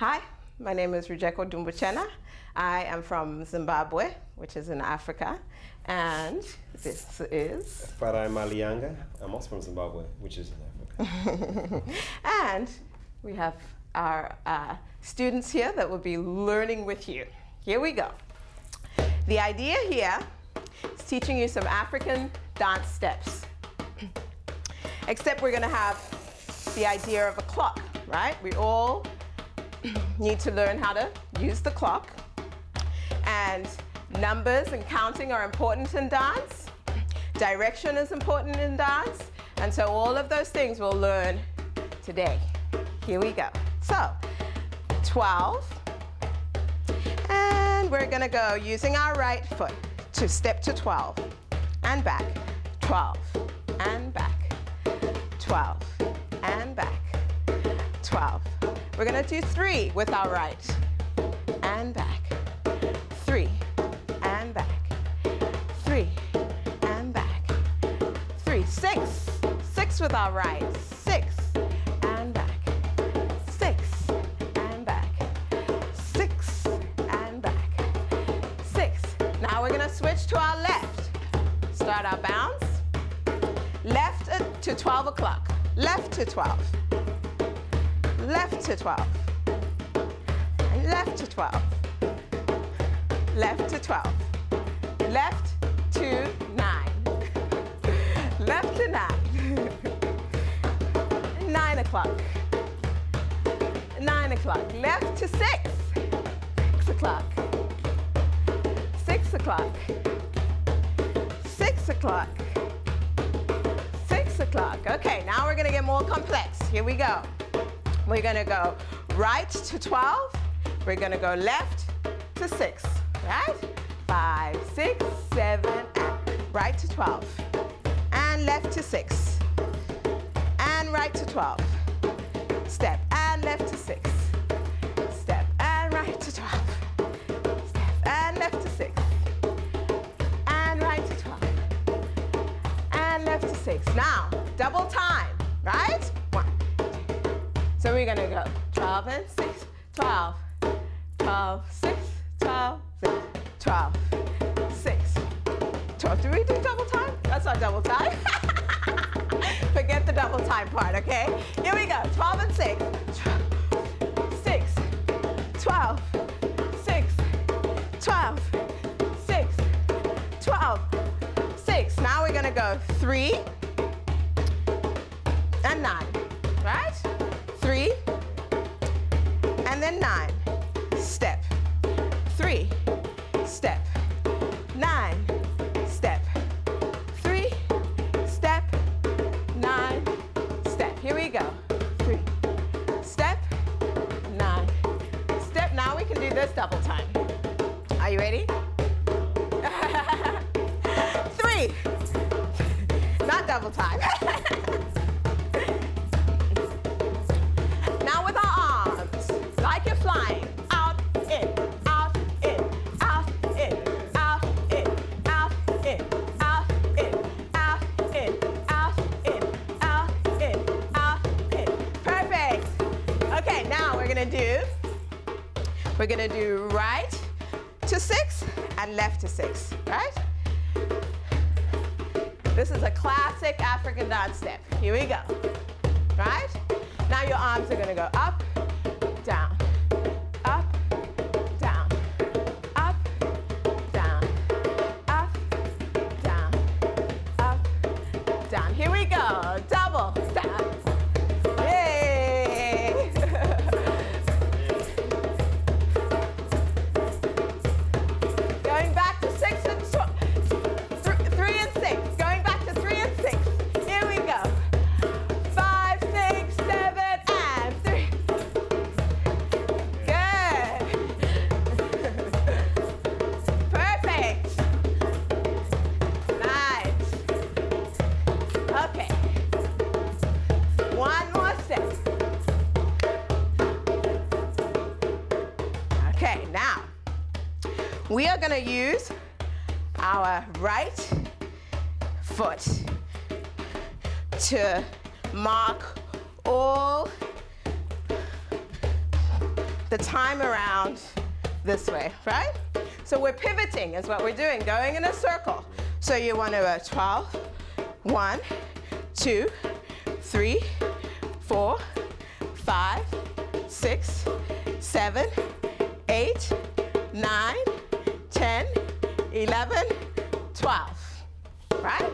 Hi, my name is Rujeko Dumbutshena. I am from Zimbabwe, which is in Africa, and this is... Farai Malianga. I'm also from Zimbabwe, which is in Africa. and we have our uh, students here that will be learning with you. Here we go. The idea here is teaching you some African dance steps. Except we're going to have the idea of a clock, right? We all need to learn how to use the clock. And numbers and counting are important in dance. Direction is important in dance. And so all of those things we'll learn today. Here we go. So, 12. And we're gonna go using our right foot to step to 12 and back, 12 and back, 12 and back, 12. We're gonna do three with our right. And back, three. And back, three. And back, three, six, six with our right, six. And back, six. And back, six. And back, six. Now we're gonna switch to our left. Start our bounce. Left to 12 o'clock. Left to 12. Left to 12. And left to 12. Left to 12. Left to 9. left to 9. 9 o'clock. 9 o'clock. Left to 6. 6 o'clock. 6 o'clock. 6 o'clock. 6 o'clock. Okay, now we're going to get more complex. Here we go. We're to go right to 12. We're to go left to 6. Right? 5, 6, 7, and right to 12. And left to 6. And right to 12. Step and left to 6. Step and right to 12. Step and left to 6. And right to 12. And left to 6. Now, gonna go. 12 and 6, 12, 12, 6, 12, 6, 12, 6, 12. Do we do double time? That's not double time. Forget the double time part, okay? Here we go, 12 and 6, 6, 12, 6, 12, 6, 12, 6. Now we're gonna go 3 and 9, and 9. Step. 3, step. 9, step. 3, step. 9, step. Here we go. 3, step. 9, step. Now we can do this double time. Are you ready? Three. Not double time. we're gonna do right to six and left to six, right? This is a classic African dance step. Here we go, right? Now your arms are gonna go up, down, Okay, now we are going to use our right foot to mark all the time around this way, right? So we're pivoting is what we're doing, going in a circle. So you want to go 12, 1, 2, 3, 4, 5, 6, 7, 8, 9, 10, 11, 12. Right?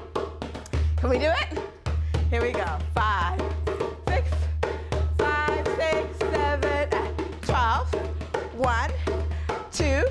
Can we do it? Here we go. Five, six, five, six, seven, eight, 12. One, two,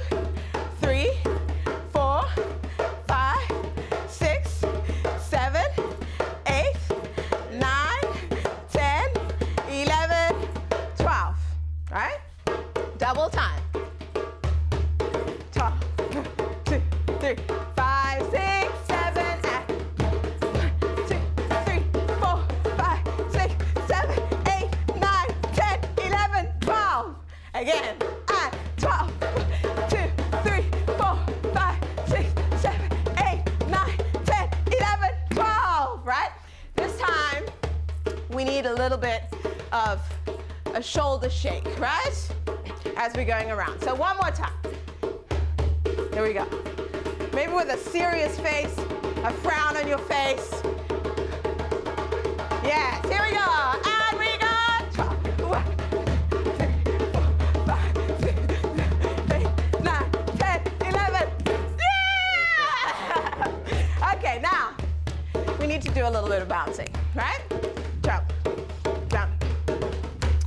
Right? This time, we need a little bit of a shoulder shake, right? As we're going around. So one more time. Here we go. Maybe with a serious face, a frown on your face. Yes, a little bit of bouncing, right? Jump, jump.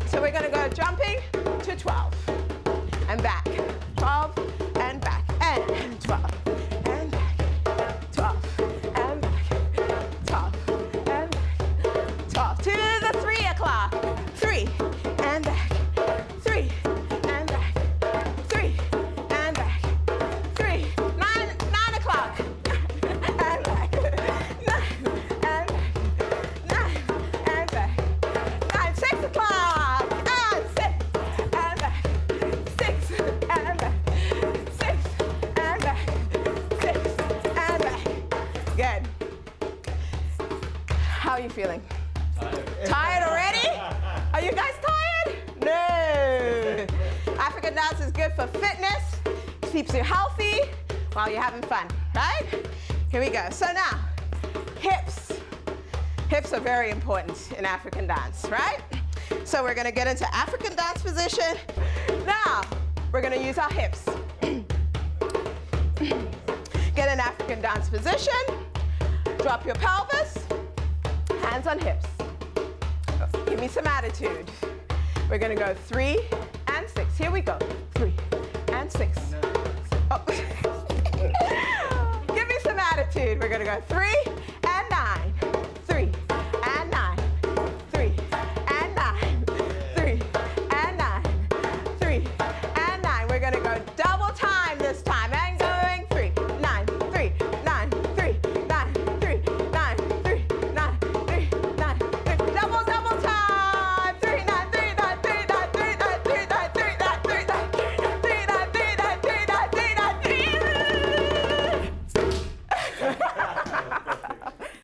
So we're gonna go jumping to 12 and back, Feeling? Tired already? Are you guys tired? No. African dance is good for fitness, keeps you healthy while you're having fun, right? Here we go. So now, hips. Hips are very important in African dance, right? So we're gonna get into African dance position. Now, we're gonna use our hips. Get an African dance position. Drop your pelvis. Hands on hips. Give me some attitude. We're gonna go three and six. Here we go. Three and six. Oh. Give me some attitude. We're gonna go three